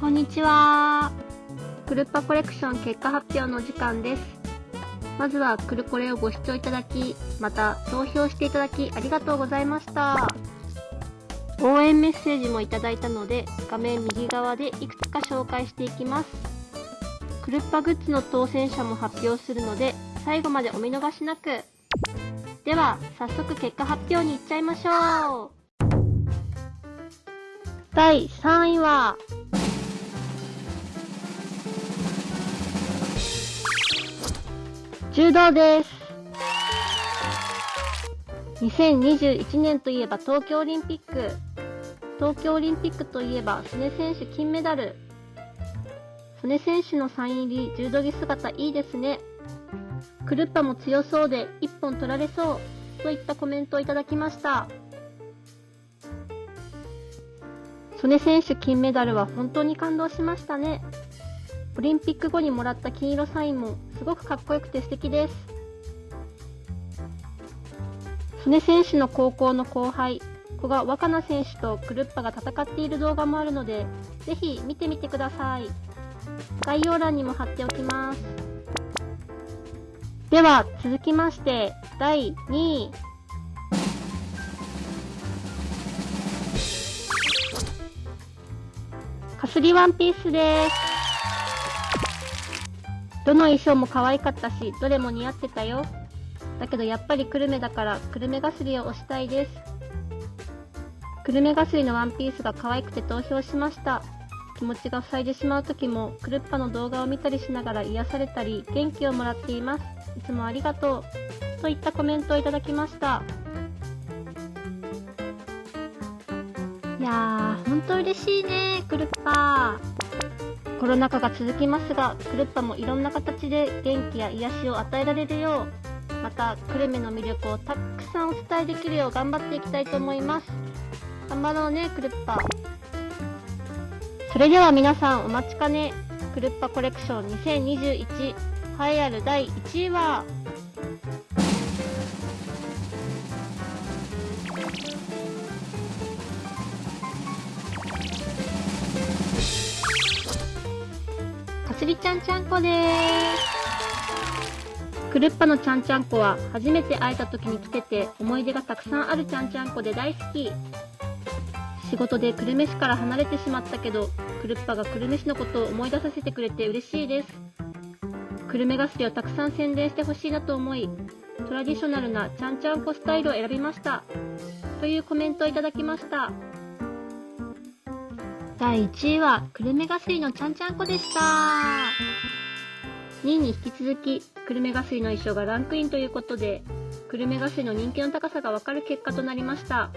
こんにちは。クルッパコレクション結果発表の時間です。まずはクルコレをご視聴いただき、また投票していただきありがとうございました。応援メッセージもいただいたので、画面右側でいくつか紹介していきます。クルッパグッズの当選者も発表するので、最後までお見逃しなく。では、早速結果発表に行っちゃいましょう。第3位は、柔道です。2021年といえば東京オリンピック。東京オリンピックといえば、素根選手金メダル。素根選手のサイン入り柔道着姿いいですね。クルッパも強そうで一本取られそう。といったコメントをいただきました。素根選手金メダルは本当に感動しましたね。オリンピック後にもらった金色サインもすごくかっこよくて素敵です。曽根選手の高校の後輩、古賀若菜選手とクルッパが戦っている動画もあるので、ぜひ見てみてください。概要欄にも貼っておきます。では、続きまして、第2位。かすりワンピースです。どの衣装も可愛かったし、どれも似合ってたよ。だけどやっぱり久留米だから久留米がすりを推したいです。久留米がすりのワンピースが可愛くて投票しました。気持ちが塞いでしまう時も、クルッパの動画を見たりしながら癒されたり、元気をもらっています。いつもありがとう。といったコメントをいただきました。いやー、ほんと嬉しいね、クルッパー。コロナ禍が続きますが、クルッパもいろんな形で元気や癒しを与えられるよう、また、久留米の魅力をたくさんお伝えできるよう頑張っていきたいと思います。頑張ろうね、クルッパ。それでは皆さんお待ちかね、クルッパコレクション2021栄えある第1位は、ちゃんちゃんこです。クルッパのちゃんちゃんこは初めて会えた時につけて思い出がたくさんあるちゃんちゃんこで大好き。仕事で久留米市から離れてしまったけど、クルッパが久留米市のことを思い出させてくれて嬉しいです。久留米ガスリをたくさん宣伝してほしいなと思い、トラディショナルなちゃんちゃんこスタイルを選びました。というコメントをいただきました。第1位は、久留米ガスリのちゃんちゃんこでした。2位に引き続き、久留米ガスリの衣装がランクインということで、久留米ガスリの人気の高さがわかる結果となりました。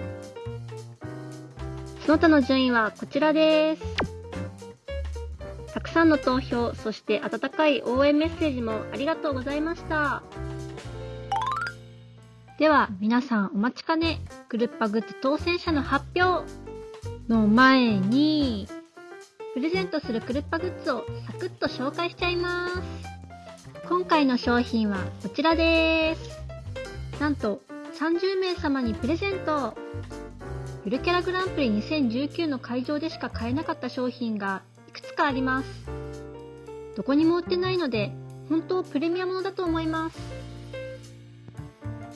その他の順位はこちらです。たくさんの投票、そして温かい応援メッセージもありがとうございました。では、皆さんお待ちかね、グルッパグッズ当選者の発表の前に、プレゼントするクルッパグッズをサクッと紹介しちゃいます。今回の商品はこちらです。なんと30名様にプレゼント。ゆるキャラグランプリ2019の会場でしか買えなかった商品がいくつかあります。どこにも売ってないので、本当プレミアムだと思います。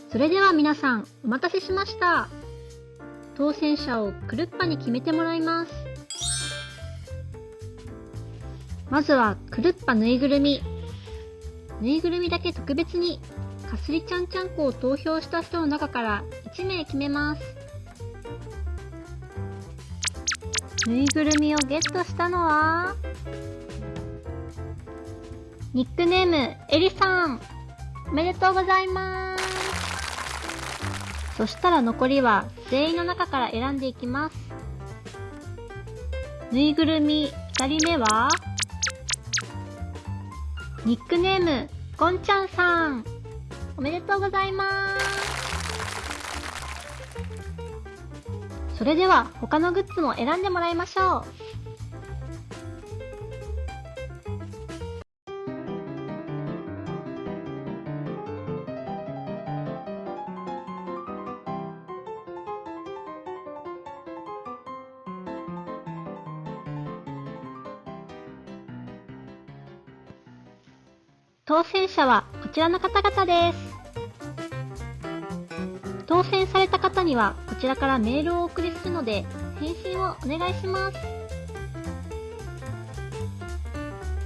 それでは皆さん、お待たせしました。当選者をクルッパに決めてもらいます。まずは、クルッパぬいぐるみ。ぬいぐるみだけ特別に、かすりちゃんちゃんこを投票した人の中から1名決めます。ぬいぐるみをゲットしたのは、ニックネーム、エリさん。おめでとうございます。そしたら残りは全員の中から選んでいきます。ぬいぐるみ2人目は、ニックネーム、ゴンちゃんさん。おめでとうございます。それでは他のグッズも選んでもらいましょう。当選者はこちらの方々です。当選された方にはこちらからメールをお送りするので返信をお願いします。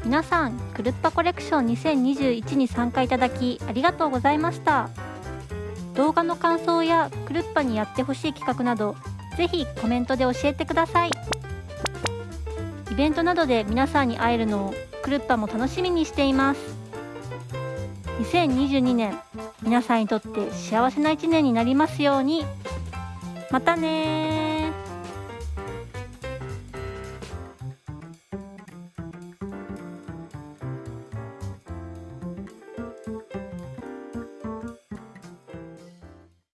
皆さん、クルッパコレクション2021に参加いただきありがとうございました。動画の感想やクルッパにやってほしい企画など、ぜひコメントで教えてください。イベントなどで皆さんに会えるのをクルッパも楽しみにしています。2022年、皆さんにとって幸せな一年になりますように。またね。